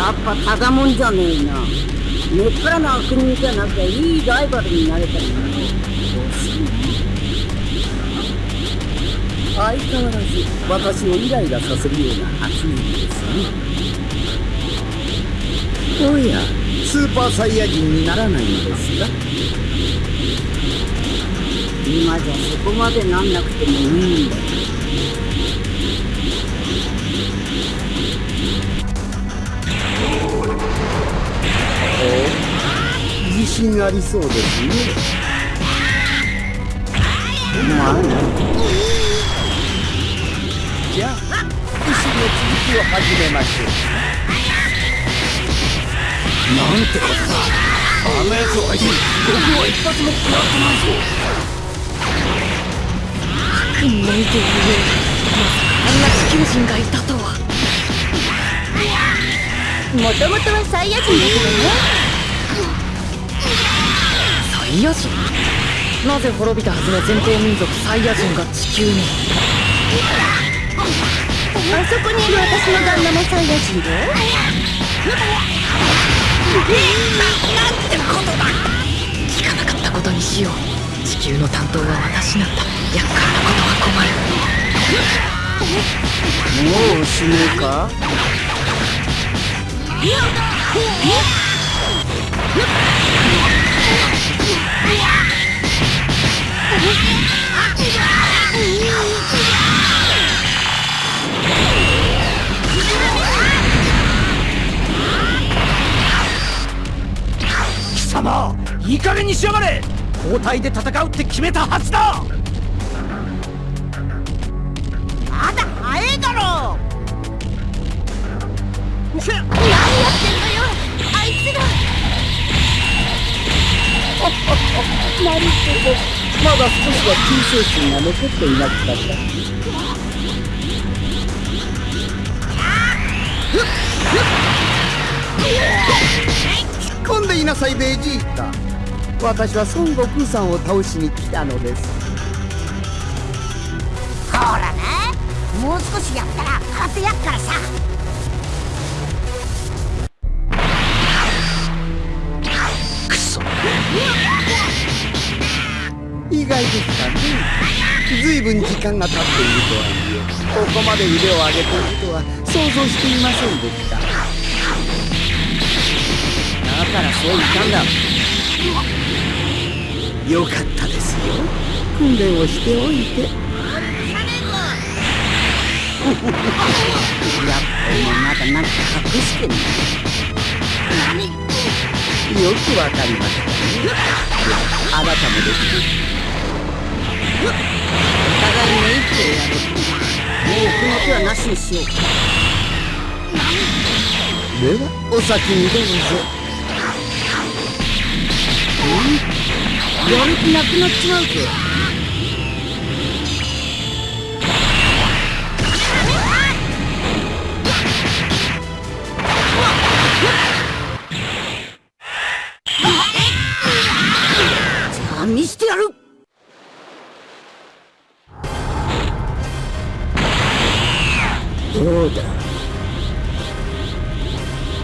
やっぱただもんじゃねえな。根っからの悪人じゃなきゃいいライバルになれたんだろ相変わらず私をイライラさせるような発言ですね。おやスーパーサイヤ人にならないのですか。今じゃそこまでなんなくてもいいんだ。自信ありそうですね。まあねじゃあ医師の続きを始めましょうなんてことだ。あんな奴を相手に僕は一発も食らってないぞ悪夢というまさかあんな地球人がいたとはもともとはサイヤ人ですよねイヤ人？なぜ滅びたはずの前頭民族サイヤ人が地球に？あそこにいる私の旦那もサイヤ人でなんてことだ！聞かなかったことにしよう。地球の担当は私なんだ厄介なことは困る。もう死ぬか？加減にしやがれ。交代で戦うって決めたはずだ。まだ早いだろ。何やってんのよ。あいつが。なるほどまだ少しは救世心が残っていなくた。か突っ込んでいなさいベジータ私は孫悟空さんを倒しに来たのです。ほらねもう少しやったら空手やっからさ。くそ。意外ですかね。随分時間が経っているとはいえここまで腕を上げているとは想像していませんでした。だからそう言ったんだよかったですよ。訓練をしておいて。やっぱりまだなんか隠してんだよくわかりました。ねあなたもです。お互い目いって。やるもうこの手はなしにしようではお先にどうぞやる気なくなっちまうぞじゃあ見してやる。どうだ。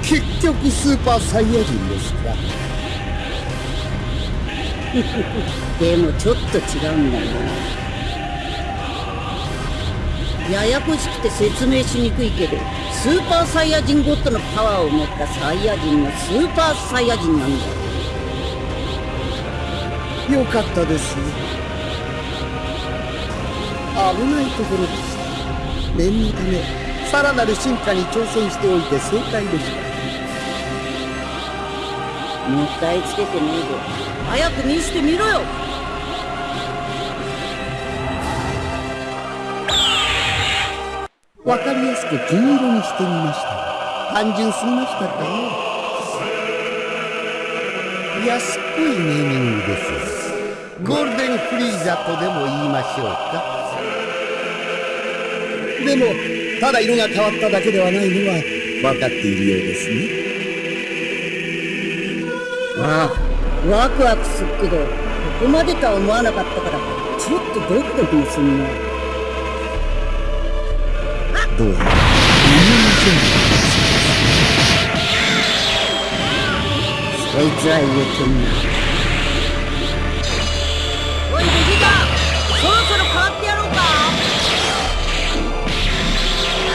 結局スーパーサイヤ人ですか でもちょっと違うんだな。ややこしくて説明しにくいけどスーパーサイヤ人ゴッドのパワーを持ったサイヤ人のスーパーサイヤ人なんだよ。かったです。危ないところでした念のためさらなる進化に挑戦しておいて正解でしたもったい。つけてねえぞ早く見してみろよわかりやすく金色にしてみました単純すぎましたかね安っぽい。ネーミングですゴールデンフリーザとでも言い。ましょうかでもただ色が変わっただけではない。のは分かってい。るようですねああワクワクすっけどここまでとは思わなかったからちょっとドキドキもすんなどうやら夢の準備がこいつは言えてんな。おいベジータそろそろ変わってやろうか。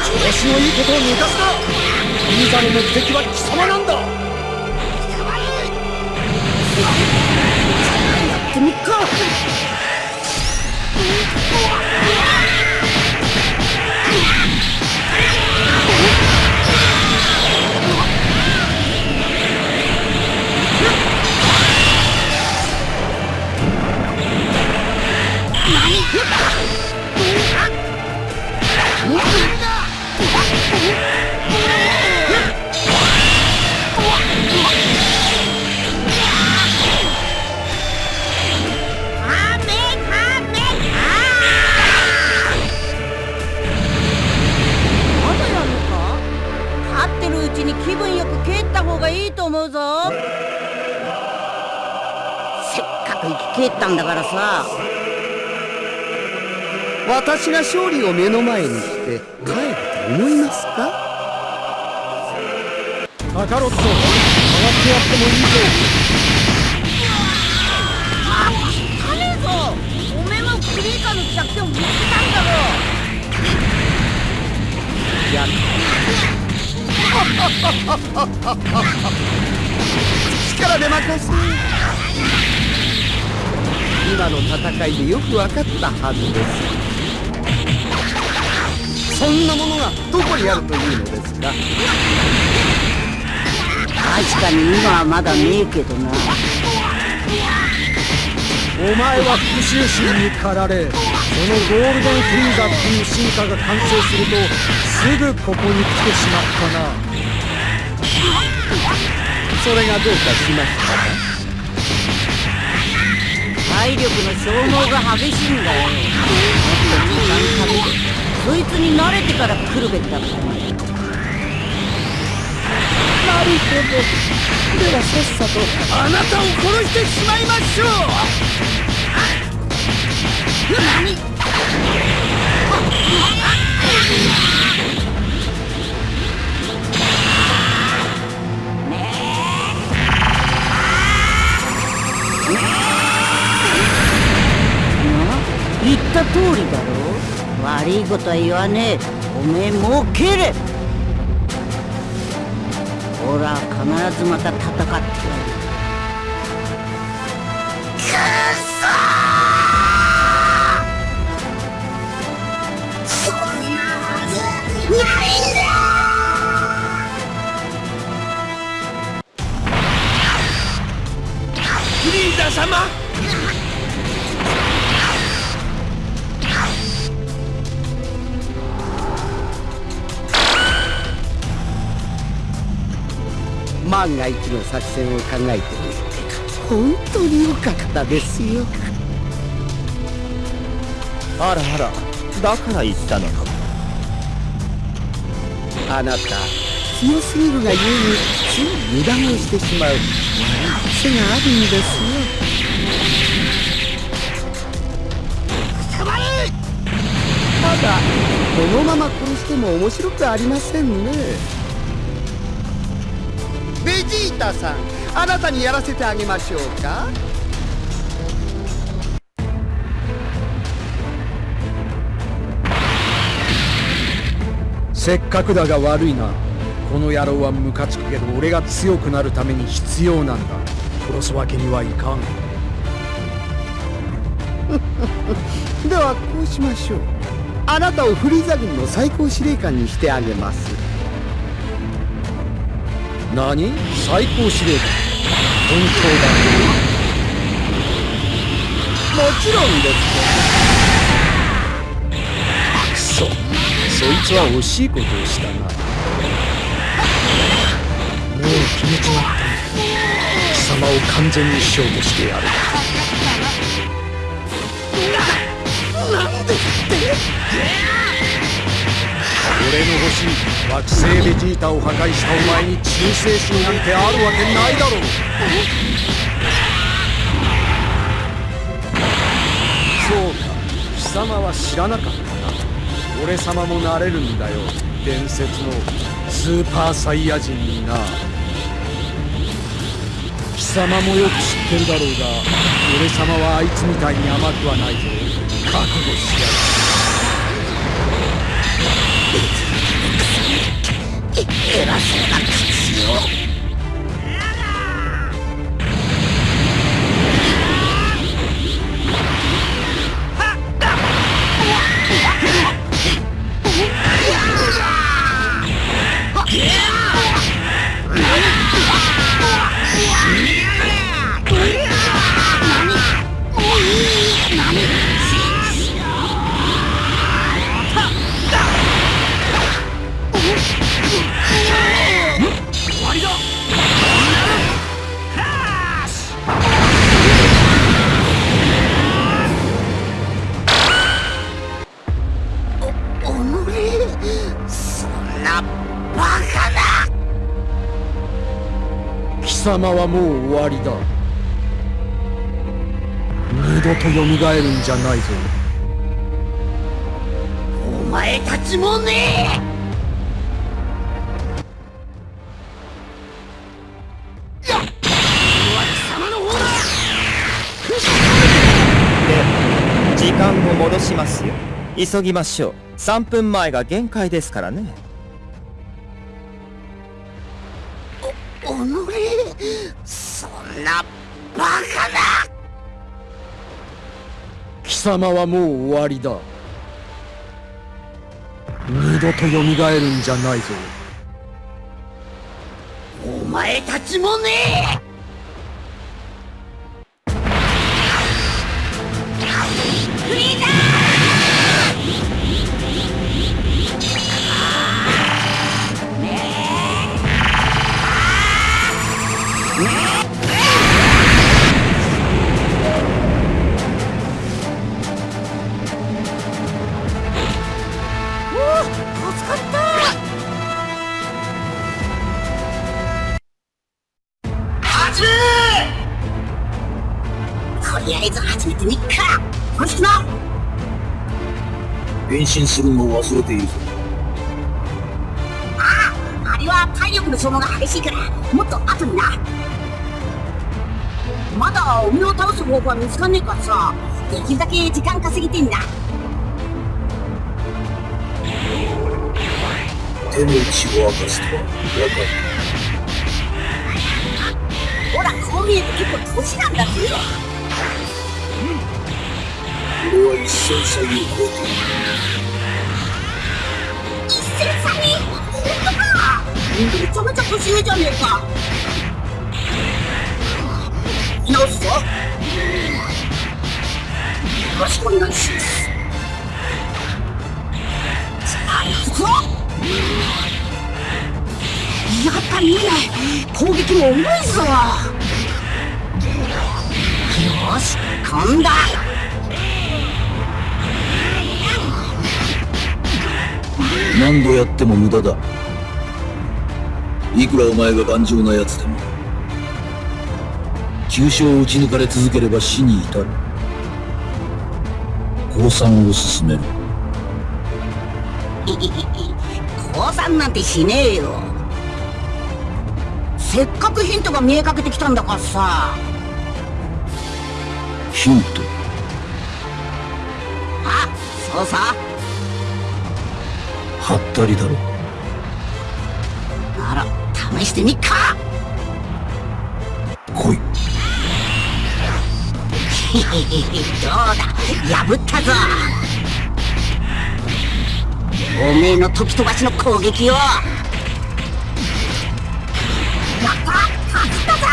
調子のいいことを抜かすな。リーザの目的は貴様なんだ。やってみっか。を目の前にして帰ると思いますか？カカロット変わってやってもいいぞ汚ねえぞおめえもクリーカーの弱点を見つけたんだろ。やっ力で任せ今の戦いでよく分かったはずです。そんなものがどこにあるというのですか？確かに今はまだねえけどな。お前は復讐心に駆られそのゴールデンフリーザっていう進化が完成するとすぐここに来てしまったな。それがどうかしましたか？体力の消耗が激しいんだよ。もっと時間かけてそいつに慣れてから来るべきだったなるほど。ではさっさとあなたを殺してしまいましょう何言った通りだろう悪いことは言わねえ。おめえもう蹴れ。ほら必ずまた戦ってやる。フリーザ様万が一の作戦を考えてみて本当に良かったですよ。あらあらだから言ったのか。あなた強すぎるがゆえについ油断をしてしまう癖があるんですよ。ただこのまま殺しても面白くありませんねベジータさんあなたにやらせてあげましょうか？せっかくだが悪いな。この野郎はムカつくけど俺が強くなるために必要なんだ。殺すわけにはいかん。ではこうしましょう。あなたをフリーザ軍の最高司令官にしてあげます何？最高司令官本当だもちろんです当だくそいつは惜しいことをしたな。もう決めちまった貴様を完全に消去してやる。な何でって。俺の欲しい惑星ベジータを破壊したお前に忠誠心なんてあるわけないだろう。そうか貴様は知らなかった。な俺様もなれるんだよ。伝説のスーパーサイヤ人にな貴様もよく知ってるだろうが俺様はあいつみたいに甘くはないぞ。覚悟しや偉そうな口をお様はもう終わりだ。二度と蘇るんじゃないぞ。お前たちもね。時間を戻しますよ。急ぎましょう。3分前が限界ですからねバカだ！貴様はもう終わりだ。二度と蘇るんじゃないぞ。お前たちもねえ！するのを忘れている。ぞあれは体力の消耗が激しいからもっと後にな。まだおめを倒す方法は見つかんねえからさできるだけ時間稼ぎてんだ。手の内を明かすとは分かほらこう見えて結構年なんだぜ。る俺は一線差異を超えているめちゃめちゃ年上じゃねえか直すぞよろしくお願いしますじゃあ行くぞやっぱりいいね。攻撃も重いぞ。よし飛ん何度やっても無駄だ。いくらお前が頑丈な奴でも急所を打ち抜かれ続ければ死に至る。降参を進める。降参なんてしねえよ。せっかくヒントが見えかけてきたんだからさ。ヒント。あそうさはったりだろ。なら試してみっか。来い。どうだ破ったぞ。おめえの時飛ばしの攻撃を。やった勝ったぞ。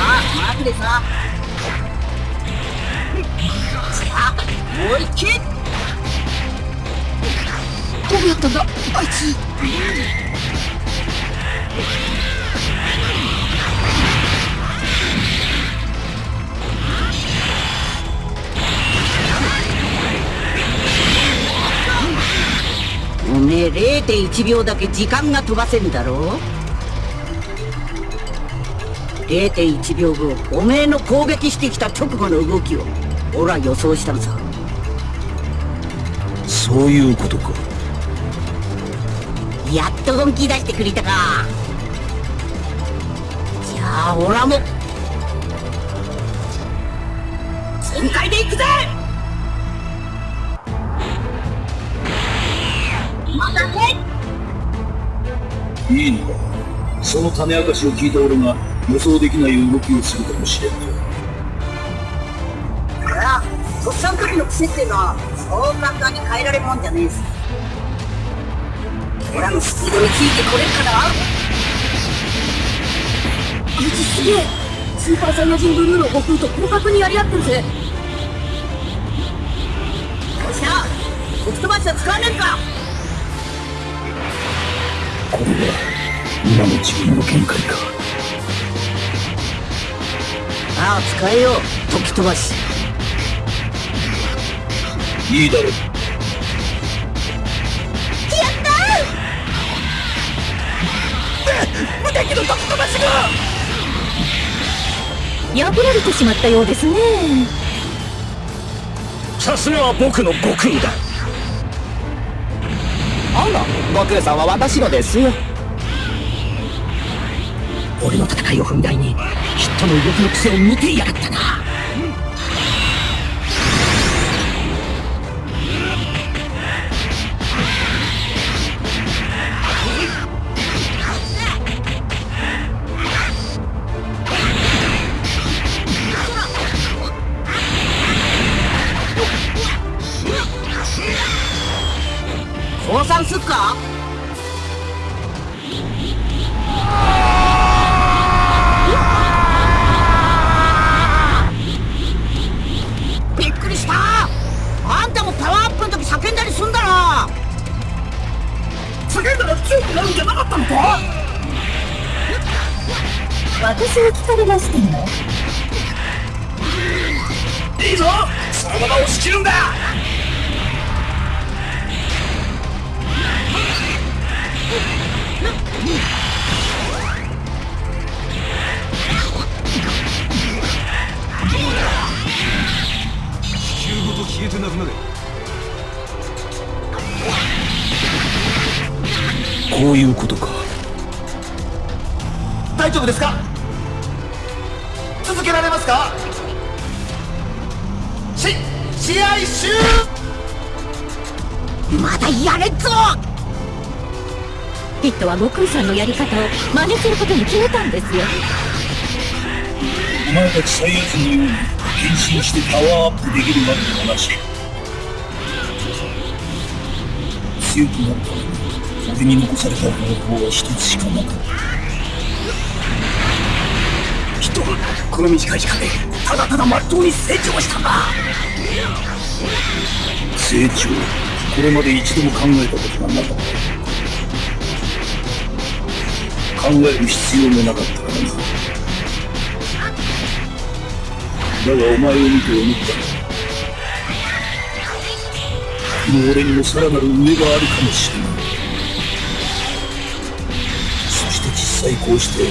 ああマさもう一球どうやったんだ？あいつ。おめえ0.1秒だけ時間が飛ばせんだろ？0.1秒後おめえの攻撃してきた直後の動きを。俺は予想したのさ。そういうことか。やっと本気出してくれたか。じゃあオラも全開で行くぜ。またねいいのか。その種明かしを聞いた俺が予想できない動きをするかもしれんといやとっさの時の癖っていうのはそう簡単に変えられるもんじゃねえしオラのスピードについてこれるかなあいつすげえスーパーサイヤ人ブルーの悟空と広角にやり合ってるぜ。どうした吹き飛ばしは使わねえか。これは今の自分の限界か。ああ使えよ。う吹き飛ばしいいだろう破られてしまったようですね。さすがは僕の悟空だ。あら悟空さんは私のですよ。俺の戦いを踏み台にヒットの動きの癖を見てやがったなか？びっくりした。あんたもパワーアップの時叫んだりすんだろ。叫んだら強くなるんじゃなかったのか？私に聞かれましてもいいぞ。そのまま押し切るんだこういうことか。大丈夫ですか？続けられますか？し試合終まだやれっぞヒットは悟空さんのやり方を真似することに決めたんですよ。お前たちサイヤ人のように変身してパワーアップできるわけではなし強くなるために俺に残された方法は一つしかなかった。人はこの短い時間でただただまっとうに成長したんだ。成長これまで一度も考えたことがなかった。考える必要もなかったからなだがお前を見て思ったこの俺にもさらなる上があるかもしれない。そして実際こうして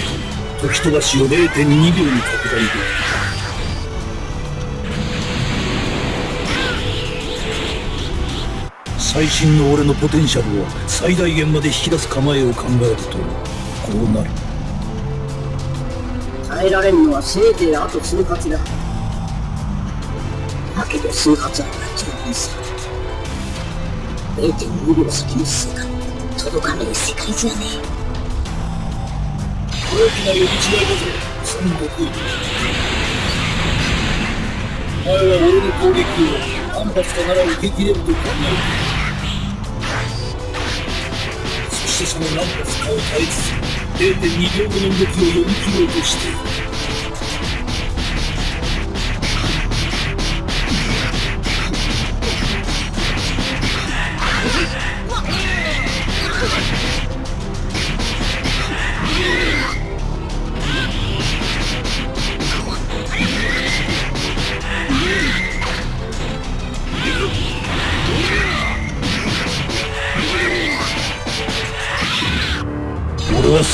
時飛ばしを0.2秒に拡大できる。最新の俺のポテンシャルを最大限まで引き出す構えを考えると。こうなる。耐えられるのはせいぜいあと数発だ。だけど数発はやっちゃうさ0.2秒先の世界。届かねえ世界じゃね大きな呼び違いだぞ孫悟空お前は俺の攻撃を何発かなら受け切れると考える。そしてその何発かを耐えつつ0.2秒後の動きを読み切ろうとしている。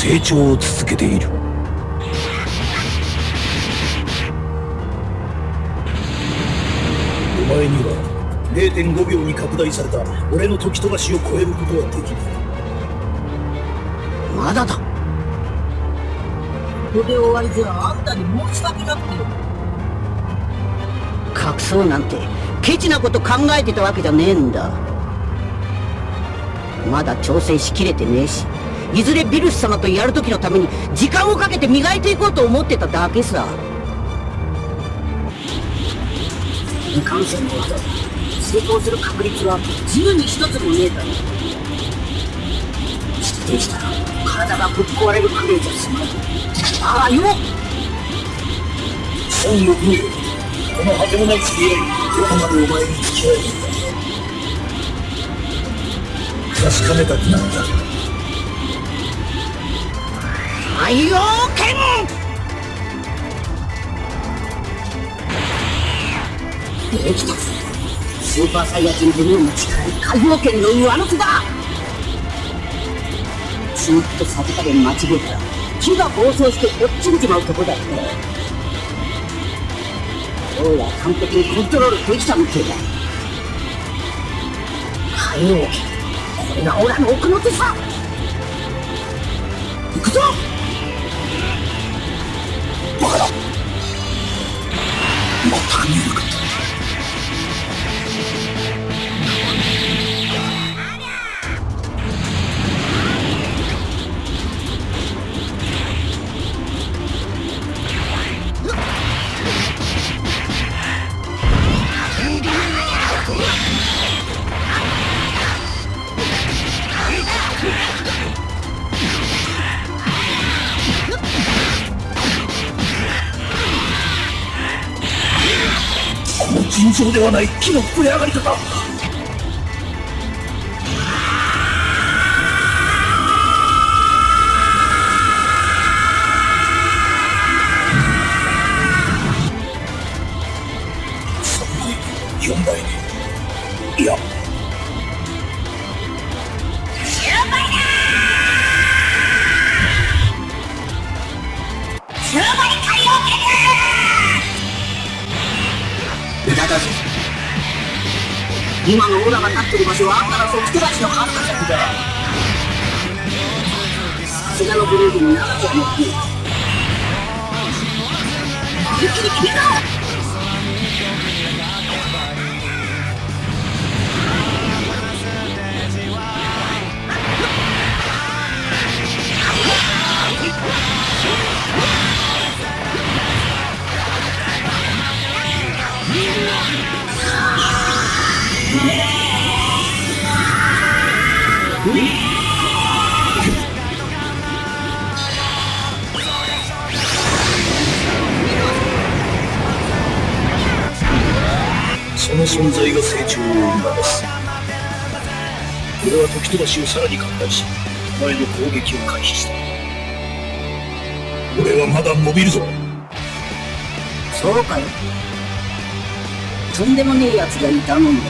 成長を続けている。お前には0.5秒に拡大された俺の時飛ばしを超えることはできない。まだだ。ここで終わりじゃあんたに申し訳なくて。隠そうなんてケチなこと考えてたわけじゃねえんだ。まだ調整しきれてねえしいずれビルス様とやる時のために時間をかけて磨いていこうと思ってただけさ。いかんせんの技成功する確率は10に1つもねえだろ失礼したら体がぶっ壊れるくらいじゃ済まないああよ本欲この果てもない付き合いどこまでお前に付き合えるんだ。確かめたくなった。太陽剣できたスーパーサイヤ人ブルーの力に海洋圏の上乗せだずっとさじ加減間違えたら木が暴走して落ちんじまうとこだってどうやら完璧にコントロールできたみてえだ海洋圏これがオラの奥の手さ。行くぞ。バカだ全く見えなかったこの尋常ではない木の膨れ上がり方。今のオラが立ってる場所はあんたらソフトバチの半端先ださすがのグループになっちゃうの一気に決めたその存在が成長を促す。俺は時飛ばしをさらに拡大しお前の攻撃を回避した。俺はまだ伸びるぞ。そうかよとんでもねえ奴がいたもんだ。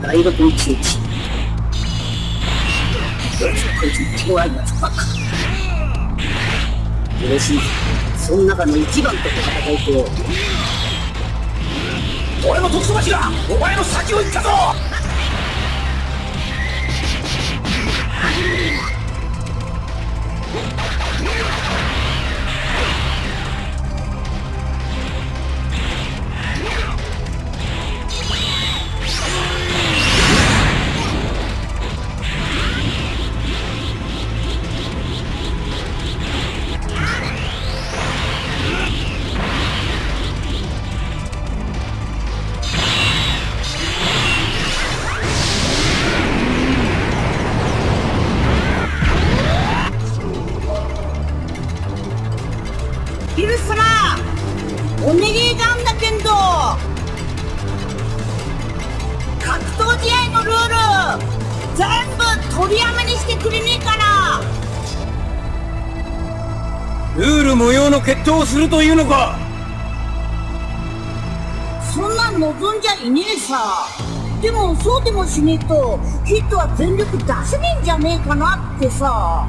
第6一日こいつ怖い。奴ばっか嬉しい。その中の一番と戦い。と俺の時飛ばしがお前の先を行ったぞするというのか？そんなん望んじゃいねえさ。でもそうでもしねえとヒットは全力出せねえんじゃねえかなってさ。